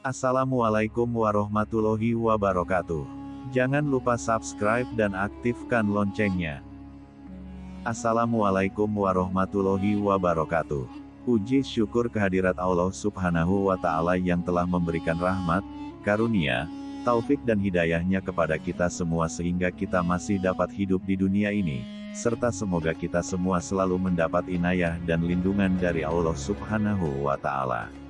Assalamualaikum warahmatullahi wabarakatuh. Jangan lupa subscribe dan aktifkan loncengnya. Assalamualaikum warahmatullahi wabarakatuh. Puji syukur kehadirat Allah subhanahu wa ta'ala yang telah memberikan rahmat, karunia, taufik dan hidayahnya kepada kita semua sehingga kita masih dapat hidup di dunia ini, serta semoga kita semua selalu mendapat inayah dan lindungan dari Allah subhanahu wa ta'ala.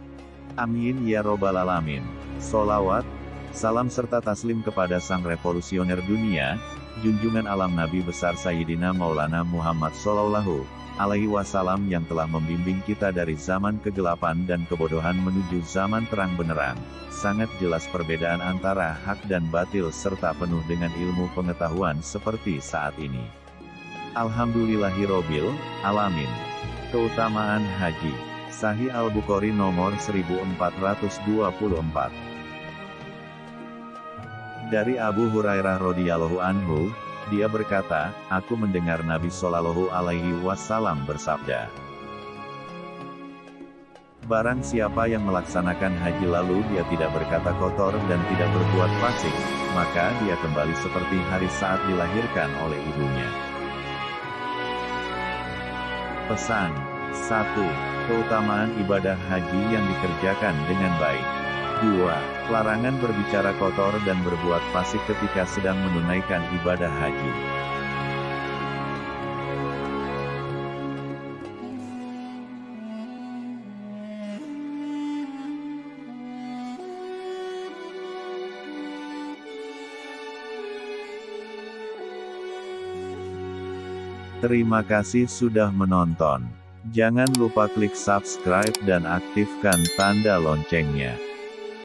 Amin ya robbal alamin. Solawat, salam serta taslim kepada sang revolusioner dunia, junjungan alam Nabi besar Sayyidina Maulana Muhammad Sallallahu alaihi wasallam yang telah membimbing kita dari zaman kegelapan dan kebodohan menuju zaman terang benerang. Sangat jelas perbedaan antara hak dan batil serta penuh dengan ilmu pengetahuan seperti saat ini. Alhamdulillahirobbil alamin. Keutamaan haji Sahih Al-Bukhari nomor 1424. Dari Abu Hurairah radhiyallahu anhu, dia berkata, aku mendengar Nabi Shallallahu alaihi wasallam bersabda, Barang siapa yang melaksanakan haji lalu dia tidak berkata kotor dan tidak berbuat fasik, maka dia kembali seperti hari saat dilahirkan oleh ibunya. Pesan 1. Keutamaan ibadah haji yang dikerjakan dengan baik. 2. Larangan berbicara kotor dan berbuat fasik ketika sedang menunaikan ibadah haji. Terima kasih sudah menonton. Jangan lupa klik subscribe dan aktifkan tanda loncengnya.